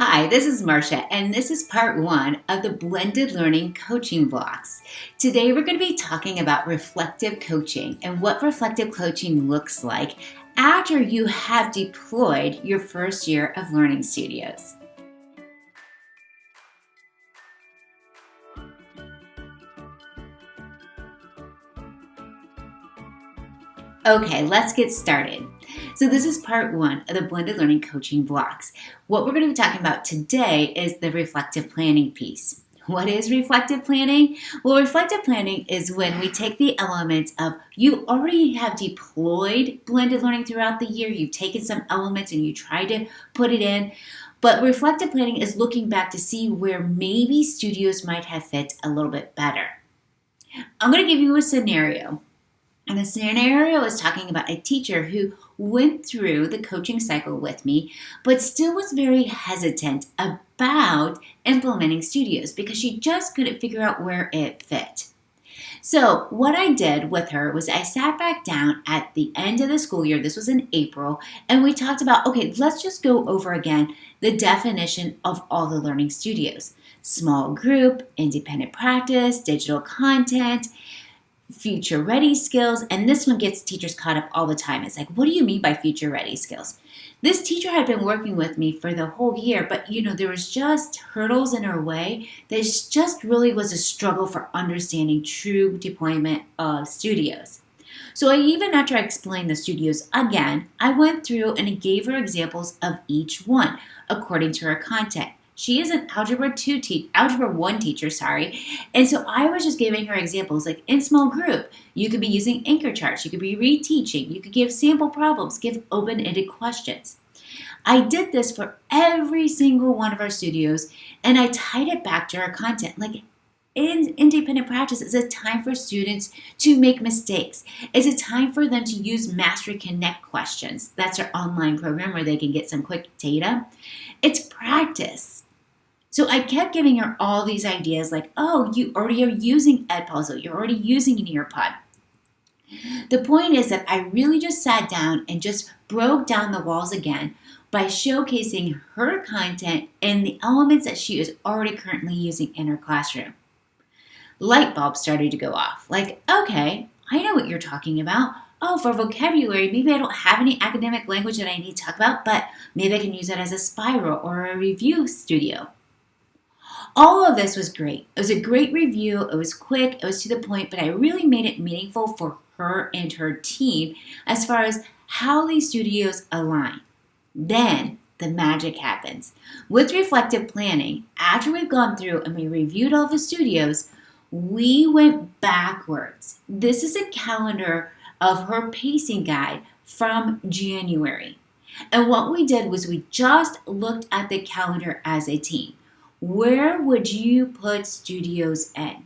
Hi, this is Marcia, and this is part one of the blended learning coaching blocks. Today, we're going to be talking about reflective coaching and what reflective coaching looks like after you have deployed your first year of learning studios. Okay, let's get started. So this is part one of the blended learning coaching blocks. What we're going to be talking about today is the reflective planning piece. What is reflective planning? Well, reflective planning is when we take the elements of you already have deployed blended learning throughout the year, you've taken some elements and you try to put it in. But reflective planning is looking back to see where maybe studios might have fit a little bit better. I'm going to give you a scenario. And the scenario is talking about a teacher who went through the coaching cycle with me, but still was very hesitant about implementing studios because she just couldn't figure out where it fit. So, what I did with her was I sat back down at the end of the school year, this was in April, and we talked about okay, let's just go over again the definition of all the learning studios small group, independent practice, digital content future ready skills. And this one gets teachers caught up all the time. It's like, what do you mean by future ready skills? This teacher had been working with me for the whole year, but you know, there was just hurdles in her way. There just really was a struggle for understanding true deployment of studios. So I even after I explained the studios again, I went through and gave her examples of each one according to her content. She is an algebra 2 te- algebra 1 teacher, sorry. And so I was just giving her examples like in small group, you could be using anchor charts, you could be reteaching, you could give sample problems, give open-ended questions. I did this for every single one of our studios and I tied it back to our content. Like in independent practice is a time for students to make mistakes. It's a time for them to use Mastery Connect questions. That's our online program where they can get some quick data. It's practice. So I kept giving her all these ideas like, oh, you already are using Edpuzzle, you're already using Nearpod. The point is that I really just sat down and just broke down the walls again by showcasing her content and the elements that she is already currently using in her classroom. Light bulbs started to go off. Like, okay, I know what you're talking about. Oh, for vocabulary, maybe I don't have any academic language that I need to talk about, but maybe I can use it as a spiral or a review studio. All of this was great. It was a great review. It was quick, it was to the point, but I really made it meaningful for her and her team as far as how these studios align. Then the magic happens. With reflective planning, after we've gone through and we reviewed all the studios, we went backwards. This is a calendar of her pacing guide from January. And what we did was we just looked at the calendar as a team where would you put studios in?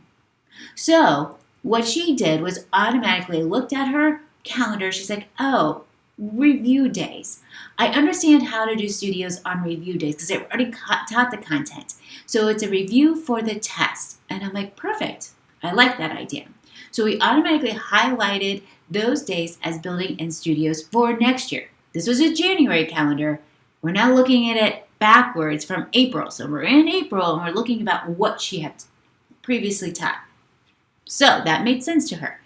So what she did was automatically looked at her calendar. She's like, oh, review days. I understand how to do studios on review days because I already taught the content. So it's a review for the test. And I'm like, perfect. I like that idea. So we automatically highlighted those days as building in studios for next year. This was a January calendar. We're now looking at it backwards from April. So we're in April and we're looking about what she had previously taught. So that made sense to her.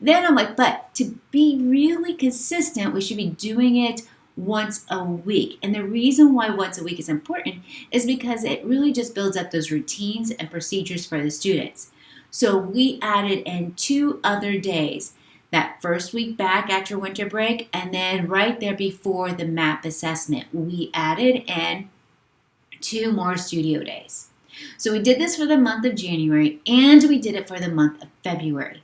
Then I'm like, but to be really consistent, we should be doing it once a week. And the reason why once a week is important is because it really just builds up those routines and procedures for the students. So we added in two other days that first week back after winter break, and then right there before the MAP assessment, we added in two more studio days. So we did this for the month of January and we did it for the month of February.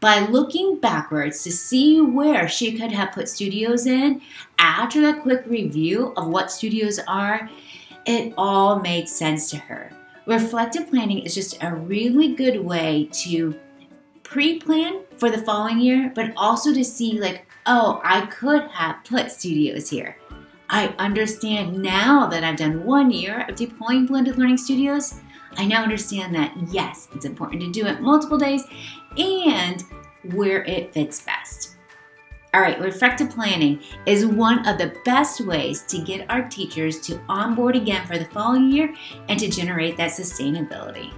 By looking backwards to see where she could have put studios in, after that quick review of what studios are, it all made sense to her. Reflective planning is just a really good way to pre-plan for the following year, but also to see like, oh, I could have put studios here. I understand now that I've done one year of deploying blended learning studios. I now understand that yes, it's important to do it multiple days and where it fits best. All right, reflective planning is one of the best ways to get our teachers to onboard again for the following year and to generate that sustainability.